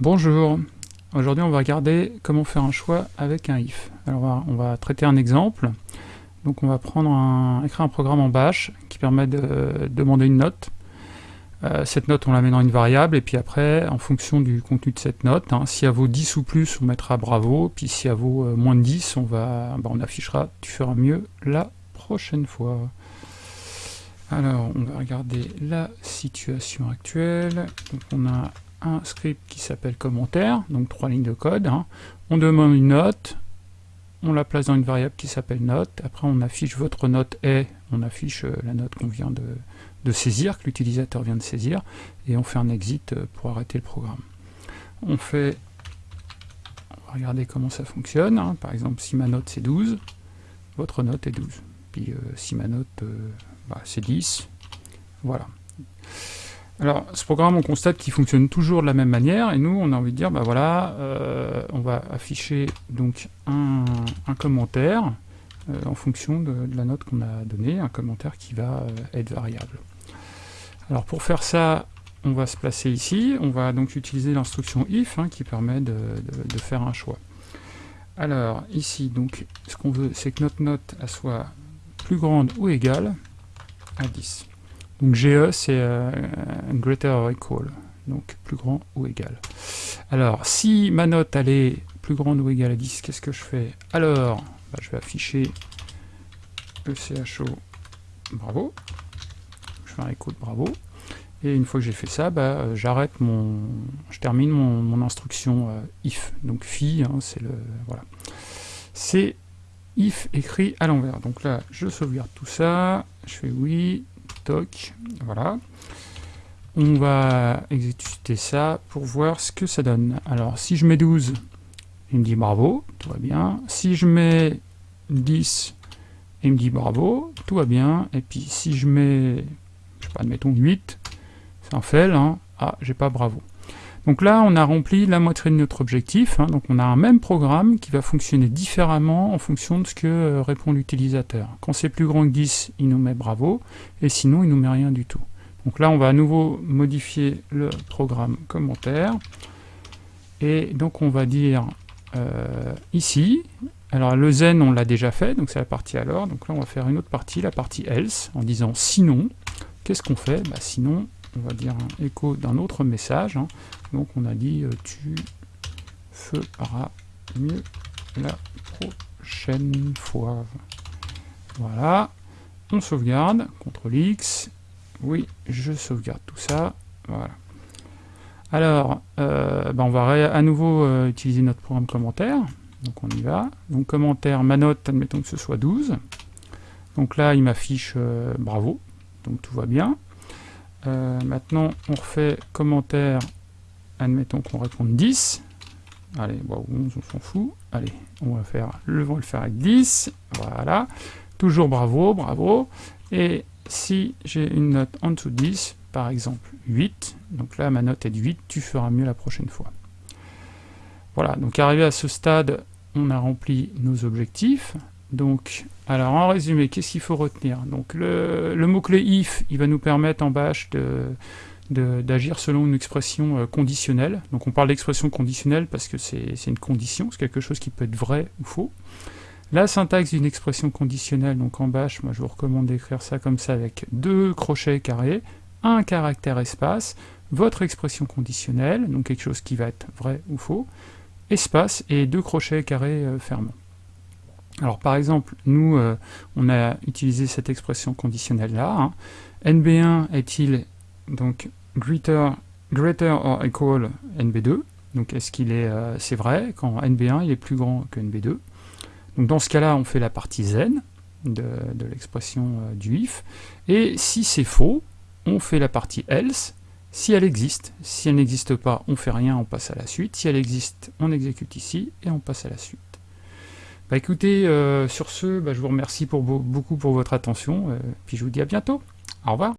Bonjour, aujourd'hui on va regarder comment faire un choix avec un if. Alors on va, traiter un exemple. Donc on va prendre écrire un programme en bash qui permet de demander une note. Euh, cette note on la met dans une variable et puis après en fonction du contenu de cette note, hein, si elle vaut 10 ou plus on mettra bravo, puis si elle vaut euh, moins de 10 on, va, bah, on affichera tu feras mieux la prochaine fois. Alors on va regarder la situation actuelle. Donc on a un script qui s'appelle commentaire, donc trois lignes de code. Hein. On demande une note, on la place dans une variable qui s'appelle note, après on affiche votre note est, on affiche euh, la note qu'on vient de, saisir, que l'utilisateur vient de saisir, et on fait un exit euh, pour arrêter le programme. On fait, on va regarder comment ça fonctionne, hein. par exemple si ma note c'est 12, votre note est 12, puis euh, si ma note bah, c'est 10, voilà. Alors, ce programme, on constate qu'il fonctionne toujours de la même manière, et nous, on a envie de dire, bah voilà, euh, on va afficher donc un, commentaire euh, en fonction de, la note qu'on a donnée, un commentaire qui va euh, être variable. Alors, pour faire ça, on va se placer ici, on va donc utiliser l'instruction if, hein, qui permet de, de, faire un choix. Alors, ici, donc, ce qu'on veut, c'est que notre note soit plus grande ou égale à 10. Donc GE, c'est euh, greater or equal, donc plus grand ou égal. Alors, si ma note, elle est plus grande ou égale à 10, qu'est-ce que je fais? Alors, bah, je vais afficher ECHO bravo. Je fais un écho de bravo. Et une fois que j'ai fait ça, bah, euh, j'arrête mon, je termine mon, instruction euh, if. Donc fi, hein, c'est le, voilà. C'est if écrit à l'envers. Donc là, je sauvegarde tout ça, je fais oui, voilà. On va exécuter ça pour voir ce que ça donne. Alors, si je mets 12, il me dit bravo, tout va bien. Si je mets 10, il me dit bravo, tout va bien. Et puis, si je mets, je sais pas, admettons 8, c'est un fail, hein. ah, j'ai pas bravo. Donc là, on a rempli la moitié de notre objectif. Hein. donc on a un même programme qui va fonctionner différemment en fonction de ce que euh, répond l'utilisateur. Quand c'est plus grand que 10, il nous met bravo, et sinon il nous met rien du tout. Donc là, on va à nouveau modifier le programme commentaire. Et donc on va dire euh, ici, alors le zen on l'a déjà fait, donc c'est la partie alors, donc là on va faire une autre partie, la partie else, en disant sinon, qu'est-ce qu'on fait? Bah, Sinon, on va dire un écho d'un autre message. Hein. Donc on a dit euh, tu feras mieux la prochaine fois. Voilà. On sauvegarde. CTRL X. Oui, je sauvegarde tout ça. Voilà. Alors, euh, ben, on va à nouveau euh, utiliser notre programme commentaire. Donc on y va. Donc commentaire, ma note, admettons que ce soit 12. Donc là, il m'affiche bravo. Donc tout va bien. Euh, maintenant, on refait commentaire, admettons qu'on réponde 10. Allez, bon, 11, on s'en fout. Allez, on va, faire, le, on va le faire avec 10. Voilà. Toujours bravo, bravo. Et si j'ai une note en dessous de 10, par exemple 8, donc là ma note est de 8, tu feras mieux la prochaine fois. Voilà, donc arrivé à ce stade, on a rempli nos objectifs. Donc, alors en résumé, qu'est-ce qu'il faut retenir? Donc le, mot-clé if, il va nous permettre en bash d'agir selon une expression euh, conditionnelle. Donc on parle d'expression conditionnelle parce que c'est une condition, c'est quelque chose qui peut être vrai ou faux. La syntaxe d'une expression conditionnelle, donc en bash, moi je vous recommande d'écrire ça comme ça avec deux crochets carrés, un caractère espace, votre expression conditionnelle, donc quelque chose qui va être vrai ou faux, espace et deux crochets carrés euh, fermants. Alors par exemple, nous, euh, on a utilisé cette expression conditionnelle-là. Hein. NB1 est-il donc greater, greater or equal NB2 Donc est-ce qu'il est, euh, c'est vrai, quand NB1 il est plus grand que NB2 Donc dans ce cas-là, on fait la partie zen de, l'expression euh, du if. Et si c'est faux, on fait la partie else, si elle existe. Si elle n'existe pas, on fait rien, on passe à la suite. Si elle existe, on exécute ici et on passe à la suite. Bah écoutez, euh, sur ce, bah, je vous remercie pour beaucoup pour votre attention, euh, puis je vous dis à bientôt. Au revoir.